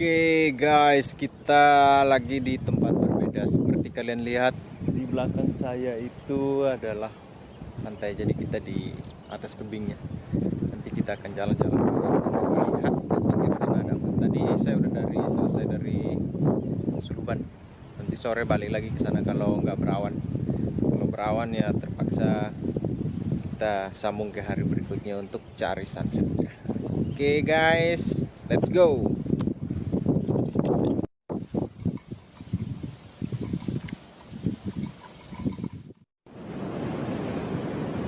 Oke guys, kita lagi di tempat berbeda. Seperti kalian lihat di belakang saya itu adalah pantai. Jadi kita di atas tebingnya. Nanti kita akan jalan-jalan ke sana untuk melihat di sana ada. Tadi saya udah dari selesai dari Suluban. Nanti sore balik lagi ke sana kalau nggak berawan. Kalau berawan ya terpaksa kita sambung ke hari berikutnya untuk cari sunsetnya. Oke guys, let's go.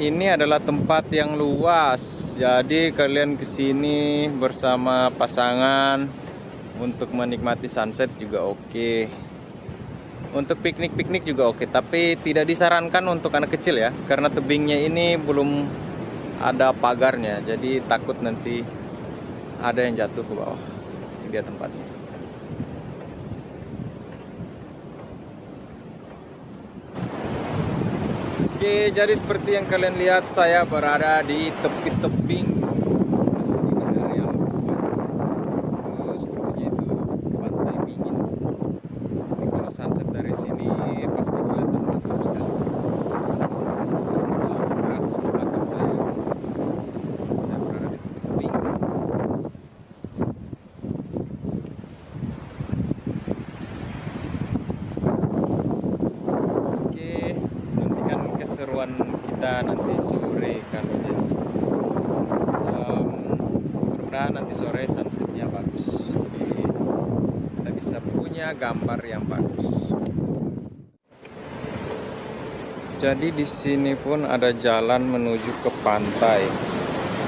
Ini adalah tempat yang luas, jadi kalian ke sini bersama pasangan untuk menikmati sunset juga oke. Untuk piknik-piknik juga oke, tapi tidak disarankan untuk anak kecil ya, karena tebingnya ini belum ada pagarnya, jadi takut nanti ada yang jatuh ke bawah. Ini dia tempatnya. Oke, jadi seperti yang kalian lihat, saya berada di tepi tebing. Masih di negara yang Oh, sepertinya itu pantai dingin. Ini kalau sunset dari sini pasti kelihatan mantap sekali. Laut lepas di belakang saya. Saya berada di tepi tebing. Oke, nantikan keseruan kita nanti sore kalau jadi sunset. Em, mudah-mudahan nanti sore sunsetnya bagus. Jadi kita bisa punya gambar yang bagus. Jadi di sini pun ada jalan menuju ke pantai.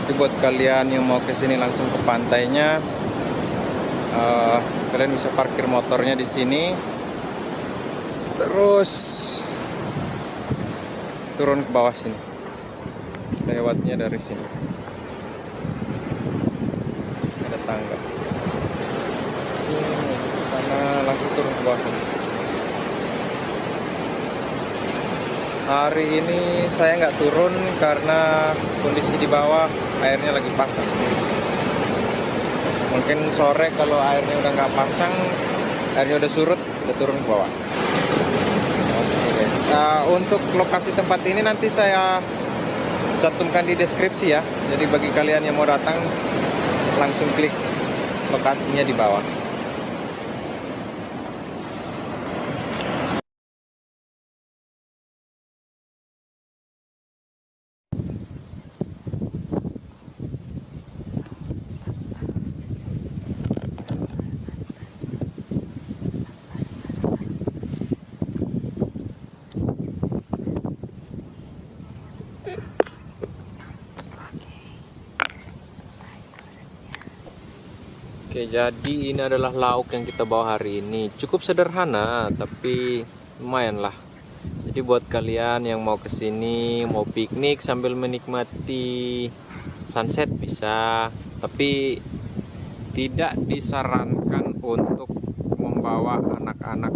Jadi buat kalian yang mau ke sini langsung ke pantainya, eh, kalian bisa parkir motornya di sini. Terus turun ke bawah sini. Lewatnya dari sini. Ada tangga. Ke sana langsung turun ke bawah sini. Hari ini saya nggak turun karena kondisi di bawah airnya lagi pasang. Mungkin sore kalau airnya udah nggak pasang airnya udah surut udah turun ke bawah Uh, untuk lokasi tempat ini nanti saya cantumkan di deskripsi ya. Jadi bagi kalian yang mau datang langsung klik lokasinya di bawah. Oke, jadi ini adalah lauk yang kita bawa hari ini. Cukup sederhana, tapi lumayan lah. Jadi buat kalian yang mau ke sini, mau piknik sambil menikmati sunset bisa. Tapi tidak disarankan untuk membawa anak-anak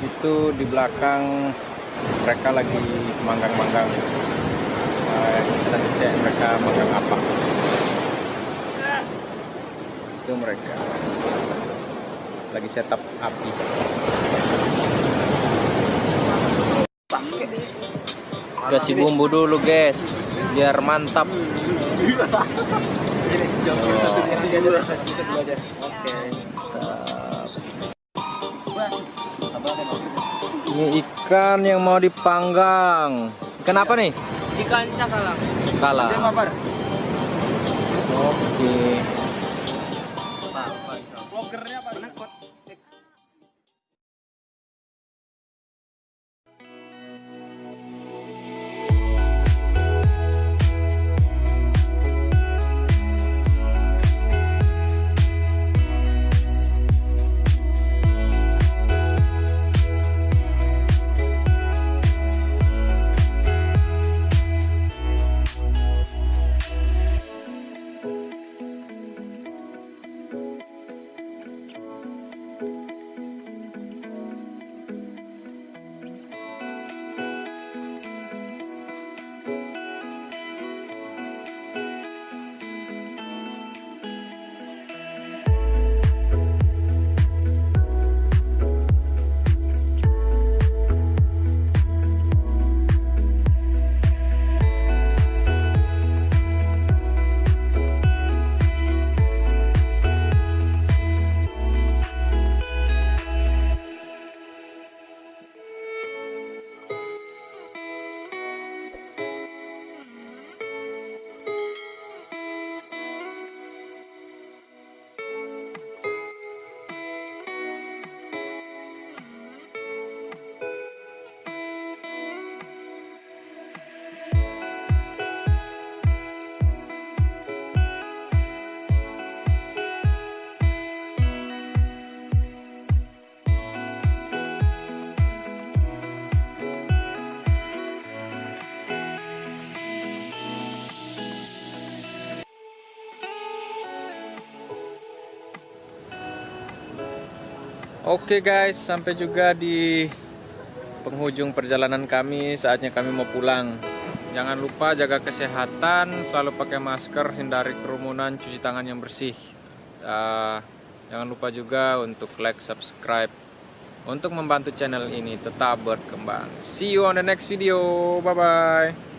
itu di belakang mereka lagi manggang-manggang uh, kita cek mereka manggang apa itu mereka lagi setup api kasih bumbu dulu guys biar mantap ini ikan yang mau dipanggang. Ikan apa nih? Ikan cakalang. kala oke Oke guys, sampai juga di penghujung perjalanan kami. Saatnya kami mau pulang. Jangan lupa jaga kesehatan, selalu pakai masker, hindari kerumunan, cuci tangan yang bersih. Uh, jangan lupa juga untuk like, subscribe, untuk membantu channel ini tetap berkembang. See you on the next video. Bye bye.